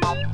Bye.